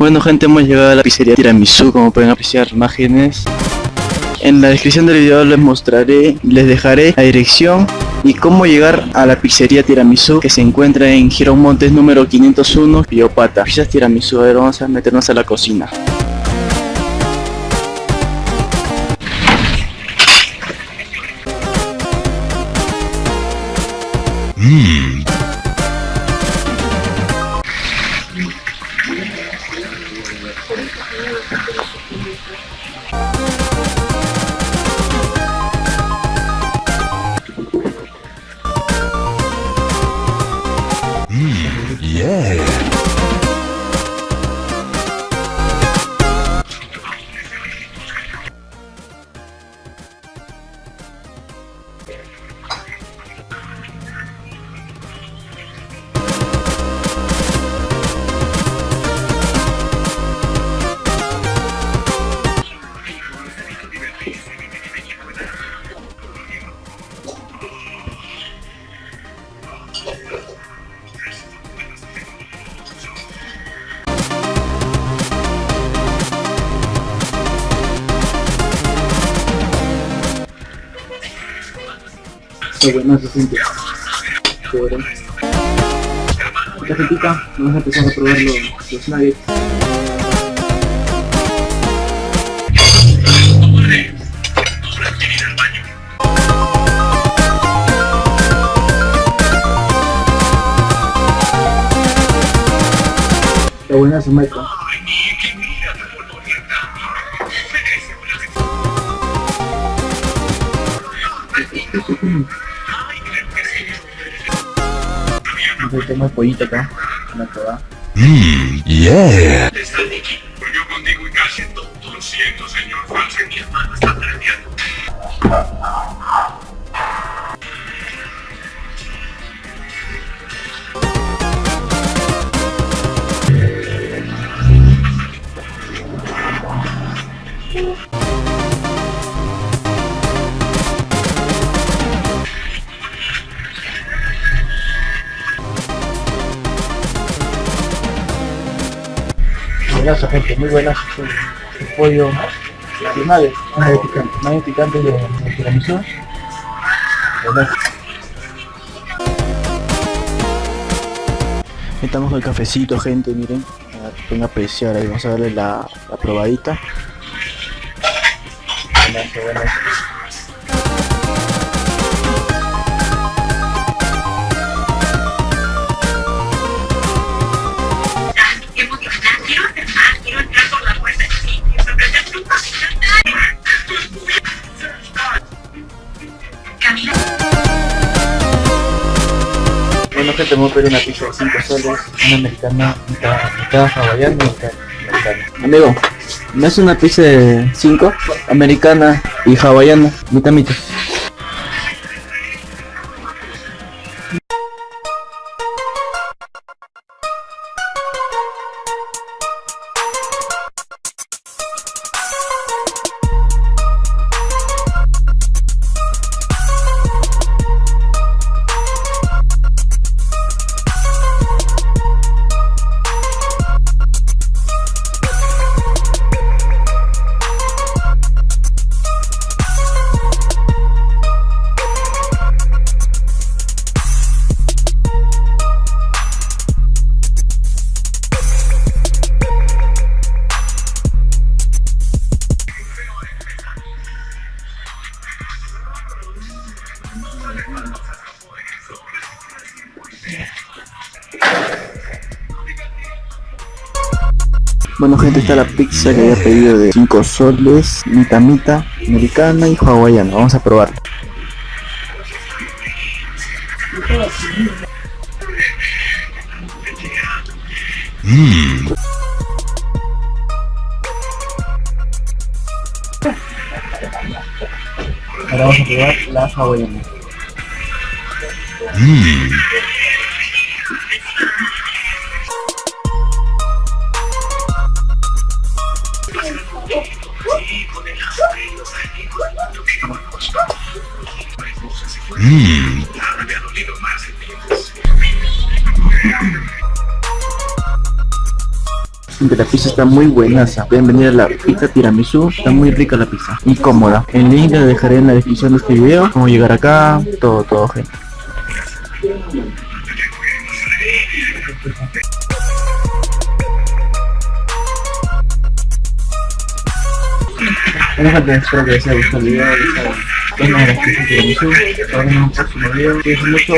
Bueno gente, hemos llegado a la pizzería Tiramisu, como pueden apreciar imágenes. En la descripción del video les mostraré, les dejaré la dirección y cómo llegar a la pizzería Tiramisu que se encuentra en Girón Montes número 501, Piopata. Pizzas Tiramisu, a ver, vamos a meternos a la cocina. थोड़ी है Yeah. Qué bueno se siente. Chévere. Cafetita, vamos a empezar a probar los, los nuggets. Qué buena su meca. Entonces tengo el pollito acá, una probada. Mmm, yeah. Está el equipo. Yo contigo y casi todo. Lo siento, señor Falsen. Mi hermano está perdiendo. Buenazo gente, muy buenazo el, el pollo de nuggets, nuggets picante, picante de, de tiramisú. Buenazo. Estamos con el cafecito gente, miren, pueden apreciar ahí, vamos a darle la, la probadita. Buenazo, buenazo. Pedir una pizza de 5 soles, una americana, mitad, mitad hawaiana. Amigo, ¿me hace una pizza de 5? Americana y hawaiana, mitad mitad. Bueno gente, está la pizza que había pedido de 5 soles, mitad, americana y hawaiana. Vamos a probarla. Ahora vamos a probar la hawaiana. Vida. Gente, la pizza está muy buena. Pueden venir a la pizza tiramisú. Está muy rica la pizza y cómoda. El link lo dejaré en la descripción de este video. Cómo llegar acá. Todo, todo, gente. Bueno gente, espero que les haya gustado el video. Ya saben, vengan a la pizza tiramisú. Nos vemos en un próximo video. Mucho.